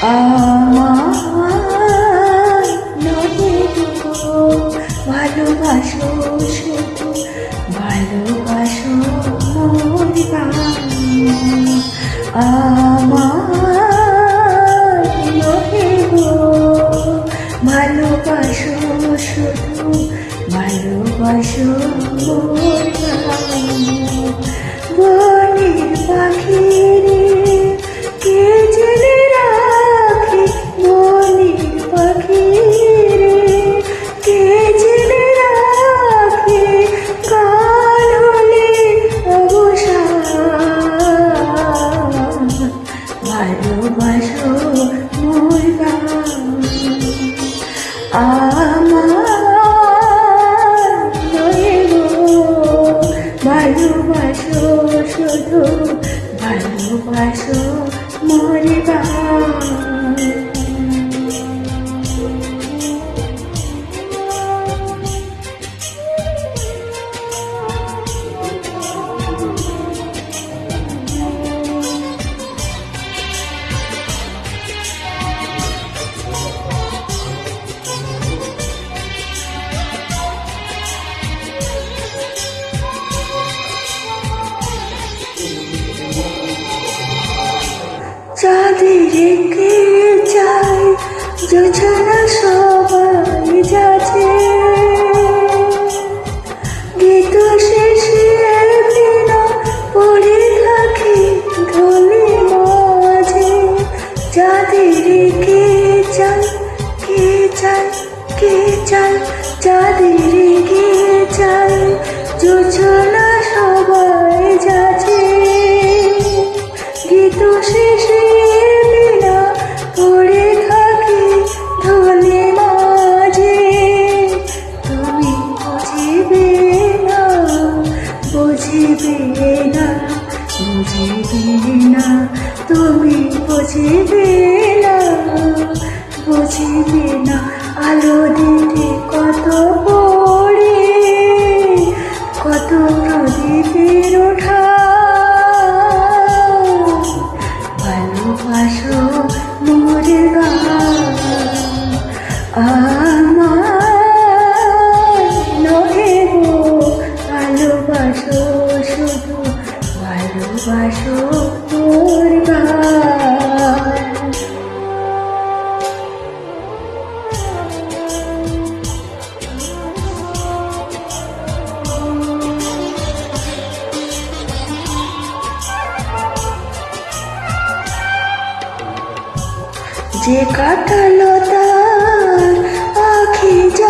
আমার ভালোবাসো শুধু ভালোবাসো মোর আমার গো ভালোবাসো শুধু ভালোবাসো মোর বনের পাখি। শুধু ভালোবাসো মরে বা চাঁদের গিয়ে চাই জোছনা যে কাটালো তার আখি যা